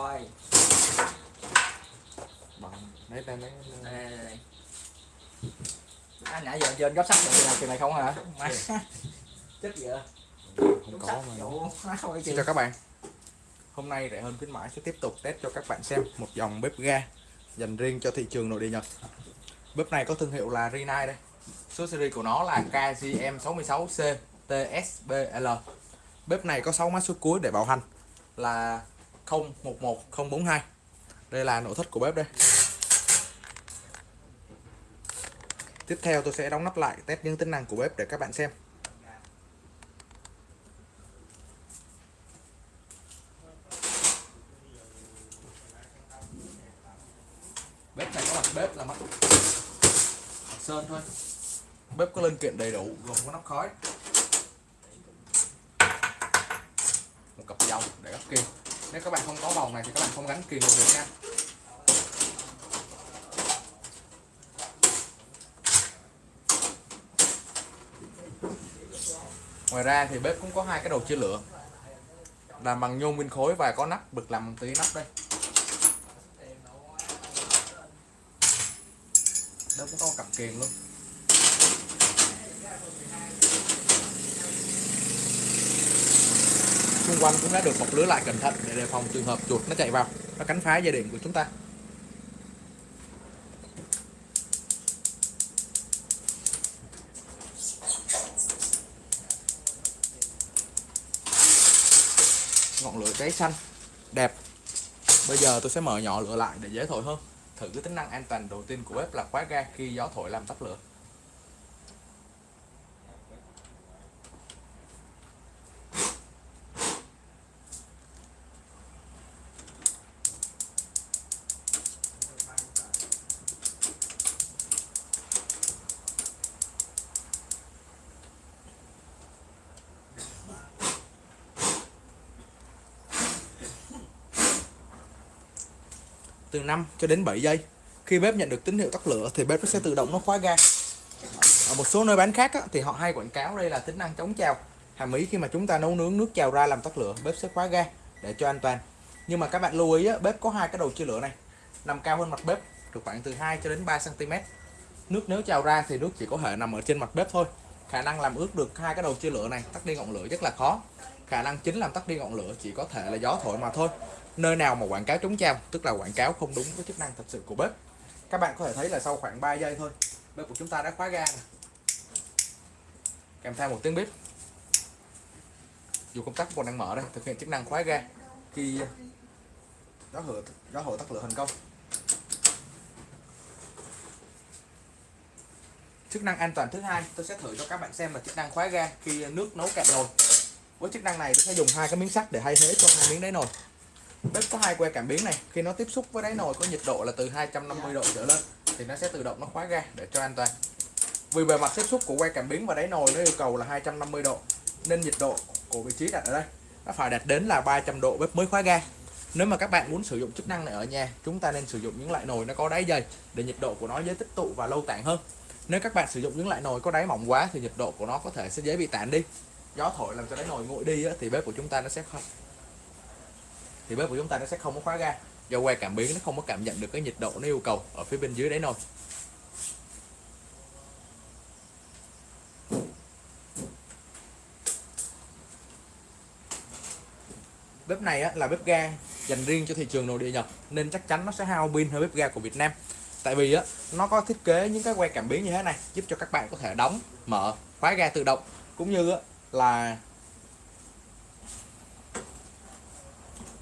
coi bằng đấy đây mấy đây, đây, đây. À, nãy giờ trên góc sắt được làm chuyện này không hả? Má. chết vậy. Không có mà. Xin chào các bạn. Hôm nay rẻ hơn khuyến mãi sẽ tiếp tục test cho các bạn xem một dòng bếp ga dành riêng cho thị trường nội địa Nhật. Bếp này có thương hiệu là Rinnai đây. Số series của nó là KGM66C TSBL Bếp này có 6 mã số cuối để bảo hành. Là 011042 Đây là nội thất của bếp đây. Tiếp theo tôi sẽ đóng nắp lại test những tính năng của bếp để các bạn xem. Bếp này có mặt bếp là mặt sơn thôi. Bếp có linh kiện đầy đủ, gồm có nắp khói, một cặp dầu để gấp kim nếu các bạn không có vòng này thì các bạn không gắn kìm được nha. Ngoài ra thì bếp cũng có hai cái đầu chia lửa. Làm bằng nhôm nguyên khối và có nắp, bực làm bằng tí nắp đây. Đâu cũng có một cặp kiềng luôn. Xung quanh cũng đã được bọc lưới lại cẩn thận để đề phòng trường hợp chuột nó chạy vào, nó cắn phá dây điện của chúng ta. Ngọn lửa cháy xanh, đẹp. Bây giờ tôi sẽ mở nhỏ lửa lại để dễ thổi hơn. Thử cái tính năng an toàn đầu tiên của bếp là khóa ga khi gió thổi làm tắt lửa. Từ 5 cho đến 7 giây. Khi bếp nhận được tín hiệu tắt lửa thì bếp nó sẽ tự động nó khóa ga. Ở một số nơi bán khác á, thì họ hay quảng cáo đây là tính năng chống trào. Hàm ý khi mà chúng ta nấu nướng nước trào ra làm tắt lửa bếp sẽ khóa ga để cho an toàn. Nhưng mà các bạn lưu ý á, bếp có hai cái đầu chia lửa này. Nằm cao hơn mặt bếp được khoảng từ 2 cho đến 3 cm nước nếu trào ra thì nước chỉ có thể nằm ở trên mặt bếp thôi. Khả năng làm ướt được hai cái đầu chia lửa này tắt đi ngọn lửa rất là khó khả năng chính làm tắt đi ngọn lửa chỉ có thể là gió thổi mà thôi. Nơi nào mà quảng cáo chống chao, tức là quảng cáo không đúng với chức năng thật sự của bếp. Các bạn có thể thấy là sau khoảng 3 giây thôi bếp của chúng ta đã khóa ga này. kèm theo một tiếng bếp. Dù công tắc còn đang mở đây thực hiện chức năng khóa ga. Khi gió hở gió hở tắt lửa thành công. Chức năng an toàn thứ hai tôi sẽ thử cho các bạn xem là chức năng khóa ga khi nước nấu cạn nồi với chức năng này tôi sẽ dùng hai cái miếng sắt để thay thế cho hai miếng đáy nồi. Bếp có hai que cảm biến này. Khi nó tiếp xúc với đáy nồi có nhiệt độ là từ 250 độ trở lên, thì nó sẽ tự động nó khóa ga để cho an toàn. Vì bề mặt tiếp xúc của que cảm biến và đáy nồi nó yêu cầu là 250 độ, nên nhiệt độ của vị trí đặt ở đây nó phải đạt đến là 300 độ bếp mới khóa ga. Nếu mà các bạn muốn sử dụng chức năng này ở nhà, chúng ta nên sử dụng những loại nồi nó có đáy dày để nhiệt độ của nó dễ tích tụ và lâu tản hơn. Nếu các bạn sử dụng những loại nồi có đáy mỏng quá thì nhiệt độ của nó có thể sẽ dễ bị tản đi gió thổi làm cho đáy nồi nguội đi á, thì bếp của chúng ta nó sẽ không thì bếp của chúng ta nó sẽ không có khóa ga. Do que cảm biến nó không có cảm nhận được cái nhiệt độ nó yêu cầu ở phía bên dưới đáy nồi. Bếp này á, là bếp ga dành riêng cho thị trường nội địa Nhật nên chắc chắn nó sẽ hao pin hơn bếp ga của Việt Nam. Tại vì á, nó có thiết kế những cái que cảm biến như thế này giúp cho các bạn có thể đóng mở khóa ga tự động cũng như á, là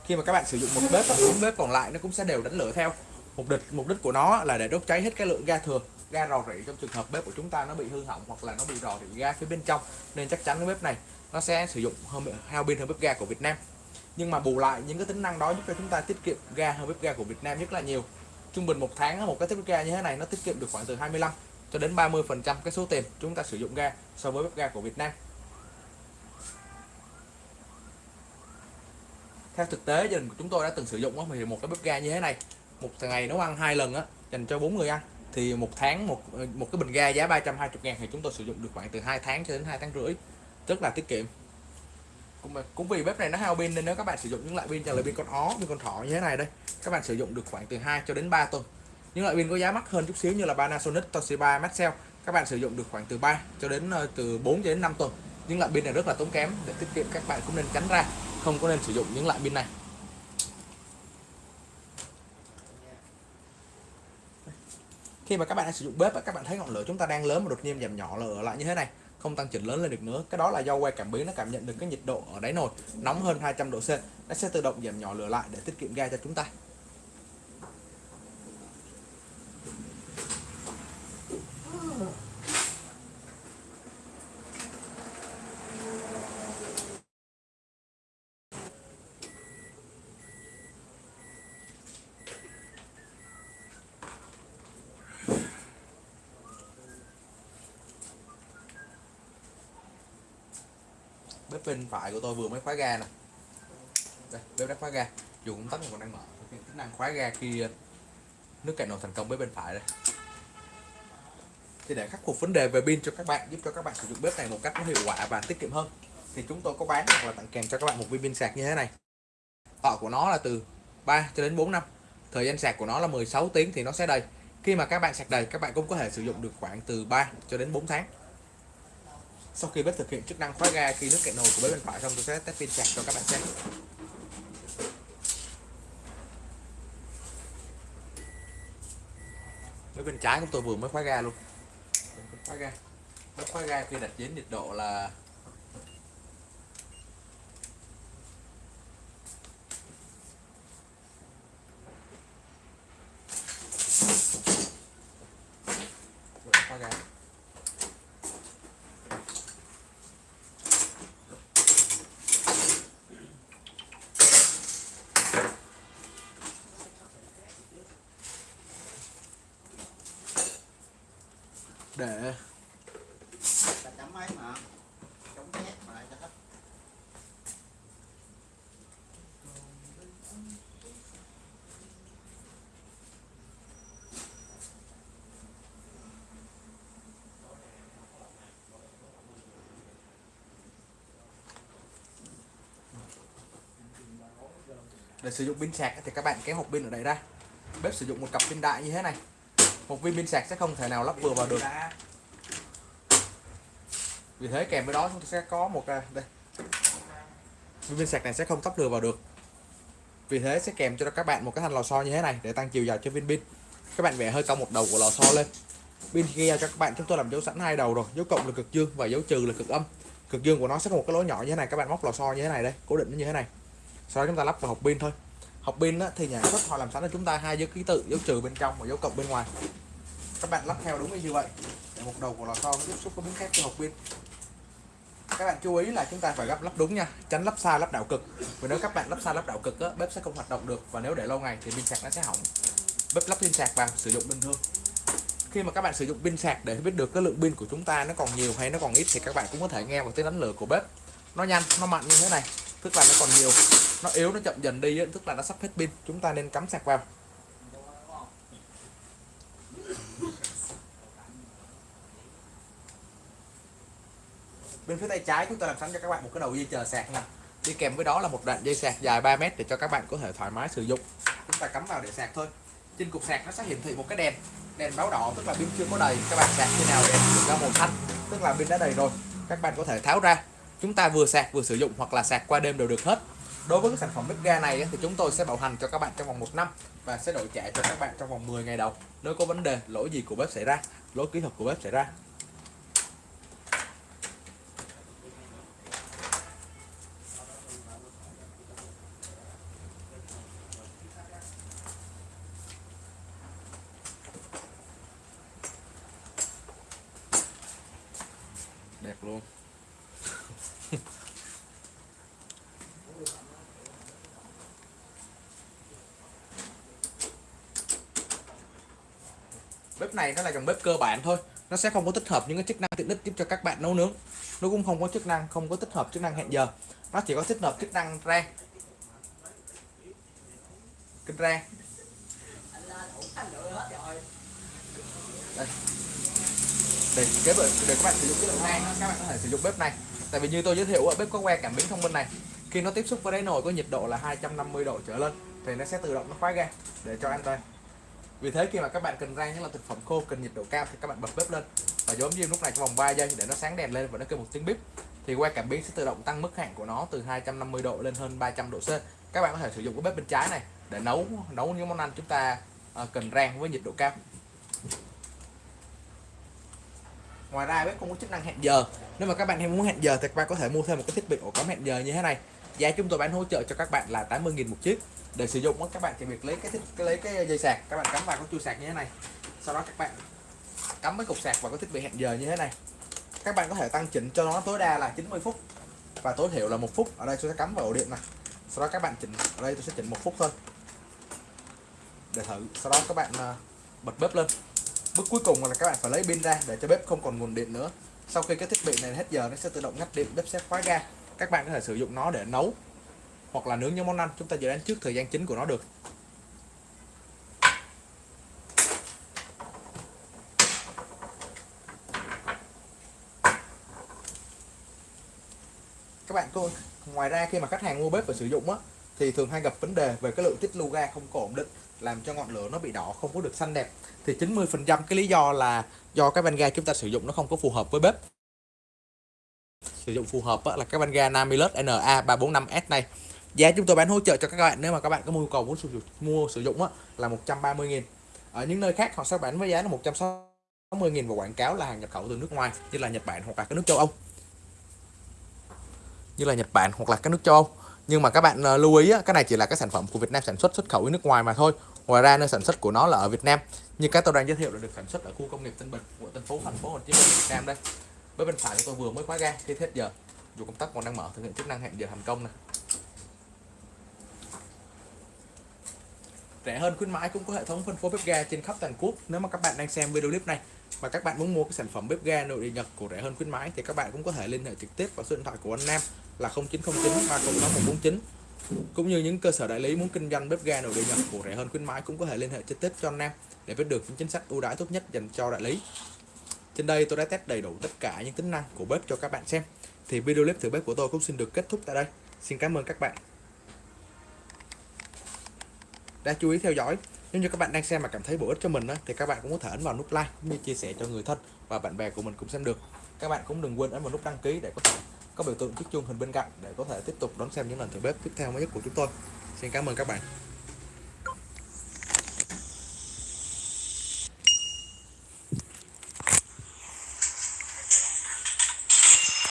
khi mà các bạn sử dụng một bếp những bếp còn lại nó cũng sẽ đều đánh lửa theo. Mục đích mục đích của nó là để đốt cháy hết cái lượng ga thừa, ga rò rỉ trong trường hợp bếp của chúng ta nó bị hư hỏng hoặc là nó bị rò rỉ ga phía bên trong. Nên chắc chắn cái bếp này nó sẽ sử dụng hơn hao pin hơn bếp ga của Việt Nam. Nhưng mà bù lại, những cái tính năng đó giúp cho chúng ta tiết kiệm ga hơn bếp ga của Việt Nam rất là nhiều. Trung bình một tháng một cái bếp ga như thế này nó tiết kiệm được khoảng từ 25 cho đến 30 phần trăm cái số tiền chúng ta sử dụng ga so với bếp ga của Việt Nam. Theo thực tế gia đình của chúng tôi đã từng sử dụng thì một cái bếp ga như thế này một ngày nấu ăn hai lần á dành cho bốn người ăn thì một tháng một ờ, một cái bình ga giá 320 ngàn thì chúng tôi sử dụng được khoảng từ 2 tháng cho đến 2 tháng rưỡi rất là tiết kiệm. Cũng, cũng vì bếp này nó hao pin nên nếu các bạn sử dụng những loại pin như là pin con ó pin con thỏ như thế này đây các bạn sử dụng được khoảng từ 2 cho đến 3 tuần. Những loại pin có giá mắc hơn chút xíu như là Panasonic Toshiba Maxell các bạn sử dụng được khoảng từ 3 cho đến ờ, từ 4 cho đến 5 tuần. Những loại pin này rất là tốn kém để tiết kiệm các bạn cũng nên tránh ra không có nên sử dụng những loại pin này. Khi mà các bạn đang sử dụng bếp các bạn thấy ngọn lửa chúng ta đang lớn mà đột nhiên giảm nhỏ lửa lại như thế này. Không tăng chỉnh lớn lên được nữa. Cái đó là do que cảm biến nó cảm nhận được cái nhiệt độ ở đáy nồi nóng hơn 200 độ C. Nó sẽ tự động giảm nhỏ lửa lại để tiết kiệm ga cho chúng ta. Bếp bên phải của tôi vừa mới khóa ga nè. Đây, bếp đã khóa ga. Dù công tắc còn đang mở. Tính năng khóa ga khi ờ, nước cạn nồi thành công bếp bên phải đây. Thì để khắc phục vấn đề về pin cho các bạn, giúp cho các bạn sử dụng bếp này một cách có hiệu quả và tiết kiệm hơn, thì chúng tôi có bán hoặc là tặng kèm cho các bạn một viên pin sạc như thế này. Thọ của nó là từ 3 cho đến 4 năm. Thời gian sạc của nó là 16 tiếng thì nó sẽ đầy. Khi mà các bạn sạc đầy, các bạn cũng có thể sử dụng được khoảng từ 3 cho đến 4 tháng sau khi bếp thực hiện chức năng khóa ga, khi nước cạn nồi của bếp bên phải xong, tôi sẽ test pin sạc cho các bạn xem. Bếp bên trái của tôi vừa mới khóa ga luôn. Khóa ga. Bếp khóa ga khi đặt đến nhiệt độ là khóa ga. Để. Ta chấm ấy mà? Chống nhét mà lại cho hết để sử dụng pin sạc thì các bạn kéo hộp pin ở đây ra. Bếp sử dụng một cặp pin đại như thế này. Một viên pin sạc sẽ không thể nào lắp vừa vào được vì thế kèm với đó chúng ta sẽ có một à, đây. Viên pin sạc này sẽ không tắp lừa vào được. Vì thế sẽ kèm cho các bạn một cái thanh lò xo như thế này để tăng chiều dài cho viên pin. Các bạn vẽ hơi cong một đầu của lò xo lên. Pin khi giao cho các bạn chúng tôi làm dấu sẵn hai đầu rồi dấu cộng là cực dương và dấu trừ là cực âm. Cực dương của nó sẽ có một cái lỗ nhỏ như thế này các bạn móc lò xo như thế này đây cố định nó như thế này. Sau đó chúng ta lắp vào hộp pin thôi. Hộp pin á, thì nhà xuất họ làm sẵn cho chúng ta hai dấu ký tự dấu trừ bên trong và dấu cộng bên ngoài. Các bạn lắp theo đúng như vậy. Để một đầu của lò xo tiếp xúc với miếng thép cho hộp pin các bạn chú ý là chúng ta phải gấp lắp đúng nha tránh lắp sai lắp đảo cực. Vì nếu các bạn lắp sai lắp đảo cực á, bếp sẽ không hoạt động được. Và nếu để lâu ngày thì pin sạc nó sẽ hỏng. Bếp lắp pin sạc vào sử dụng bình thường. Khi mà các bạn sử dụng pin sạc để biết được cái lượng pin của chúng ta nó còn nhiều hay nó còn ít thì các bạn cũng có thể nghe vào tiếng đánh lửa của bếp. Nó nhanh nó mạnh như thế này tức là nó còn nhiều. Nó yếu nó chậm dần đi tức là nó sắp hết pin. Chúng ta nên cắm sạc vào. Bên phía tay trái chúng ta làm sẵn cho các bạn một cái đầu dây chờ sạc nè đi kèm với đó là một đoạn dây sạc dài 3 mét để cho các bạn có thể thoải mái sử dụng. Chúng ta cắm vào để sạc thôi. Trên cục sạc nó sẽ hiển thị một cái đèn đèn báo đỏ, tức là pin chưa có đầy. Các bạn sạc khi nào đèn ra màu xanh, tức là pin đã đầy rồi. Các bạn có thể tháo ra. Chúng ta vừa sạc vừa sử dụng hoặc là sạc qua đêm đều được hết. Đối với cái sản phẩm bếp ga này thì chúng tôi sẽ bảo hành cho các bạn trong vòng một năm và sẽ đổi trả cho các bạn trong vòng 10 ngày đầu. Nếu có vấn đề, lỗi gì của bếp xảy ra, lỗi kỹ thuật của bếp xảy ra đẹp luôn bếp này nó là dòng bếp cơ bản thôi. Nó sẽ không có tích hợp những cái chức năng tiện ích giúp cho các bạn nấu nướng. Nó cũng không có chức năng không có tích hợp chức năng hẹn giờ. Nó chỉ có tích hợp chức năng rang kinh rang đây. Để, để các bạn sử dụng cái lượng này, các bạn có thể sử dụng bếp này. Tại vì như tôi giới thiệu ở bếp có que cảm biến thông minh này. Khi nó tiếp xúc với đáy nồi có nhiệt độ là 250 độ trở lên thì nó sẽ tự động nó khóa ga để cho an toàn vì thế khi mà các bạn cần rang những là thực phẩm khô, cần nhiệt độ cao thì các bạn bật bếp lên. Và giống diêm lúc này trong vòng 3 giây để nó sáng đèn lên và nó kêu một tiếng bíp. Thì que cảm biến sẽ tự động tăng mức hạn của nó từ 250 độ lên hơn 300 độ C. Các bạn có thể sử dụng cái bếp bên trái này để nấu nấu những món ăn chúng ta ờ, cần rang với nhiệt độ cao. Ngoài ra bếp cũng có chức năng hẹn giờ. Nếu mà các bạn em muốn hẹn giờ thì các bạn có thể mua thêm một cái thiết bị ổ cắm hẹn giờ như thế này giá chúng tôi bán hỗ trợ cho các bạn là 80.000 một chiếc. Để sử dụng các bạn chỉ việc lấy cái, thích, cái lấy cái dây sạc các bạn cắm vào cái chui sạc như thế này. Sau đó các bạn cắm cái cục sạc vào cái thiết bị hẹn giờ như thế này. Các bạn có thể tăng chỉnh cho nó tối đa là 90 phút và tối thiểu là một phút. Ở đây tôi sẽ cắm vào ổ điện này sau đó các bạn chỉnh ở đây tôi sẽ chỉnh một phút thôi. Để thử. Sau đó các bạn à, bật bếp lên. Bước cuối cùng là các bạn phải lấy pin ra để cho bếp không còn nguồn điện nữa. Sau khi cái thiết bị này hết giờ nó sẽ tự động ngắt điện bếp sẽ khóa ga các bạn có thể sử dụng nó để nấu hoặc là nướng những món ăn. Chúng ta dự đoán trước thời gian chính của nó được. Các bạn cô ngoài ra khi mà khách hàng mua bếp và sử dụng á, thì thường hay gặp vấn đề về cái lượng tiết lưu ga không có ổn định, làm cho ngọn lửa nó bị đỏ, không có được xanh đẹp. Thì 90 phần trăm cái lý do là do cái van ga chúng ta sử dụng nó không có phù hợp với bếp sử dụng phù hợp là cái van ga Namilus NA345S này. Giá chúng tôi bán hỗ trợ cho các bạn nếu mà các bạn có nhu cầu muốn sử dụng mua sử dụng á, là 130.000 ở những nơi khác họ sẽ bán với giá là 160.000 và quảng cáo là hàng nhập khẩu từ nước ngoài như là Nhật Bản hoặc là các nước châu Âu. Như là Nhật Bản hoặc là các nước châu Âu. Nhưng mà các bạn ờ, lưu ý á, cái này chỉ là cái sản phẩm của Việt Nam sản xuất xuất khẩu đi nước ngoài mà thôi. Ngoài ra nơi sản xuất của nó là ở Việt Nam. Như các tôi đang giới thiệu là được sản xuất ở khu công nghiệp Tân Bình của thành phố thành phố Hồ Chí Minh Việt Nam đây với bên phải của tôi vừa mới khóa ga khi hết giờ. Dù công tắc còn đang mở, thực hiện chức năng hẹn giờ thành công này rẻ hơn khuyến mãi cũng có hệ thống phân phối bếp ga trên khắp toàn quốc, nếu mà các bạn đang xem video clip này. Và các bạn muốn mua cái sản phẩm bếp ga nội địa Nhật của rẻ hơn khuyến mãi, thì các bạn cũng có thể liên hệ trực tiếp vào số điện thoại của anh Nam là 0909 306149 cũng như những cơ sở đại lý muốn kinh doanh bếp ga nội địa Nhật của rẻ hơn khuyến mãi cũng có thể liên hệ trực tiếp cho anh Nam để biết được những chính sách ưu đãi tốt nhất dành cho đại lý trên đây tôi đã test đầy đủ tất cả những tính năng của bếp cho các bạn xem. Thì video clip thử bếp của tôi cũng xin được kết thúc tại đây. Xin cảm ơn các bạn. Đã chú ý theo dõi, nếu như các bạn đang xem mà cảm thấy bổ ích cho mình thì các bạn cũng có thể ấn vào nút like cũng như chia sẻ cho người thân và bạn bè của mình cũng xem được. Các bạn cũng đừng quên ấn vào nút đăng ký để có thể có biểu tượng chiếc chuông hình bên cạnh để có thể tiếp tục đón xem những lần thử bếp tiếp theo mới nhất của chúng tôi. Xin cảm ơn các bạn.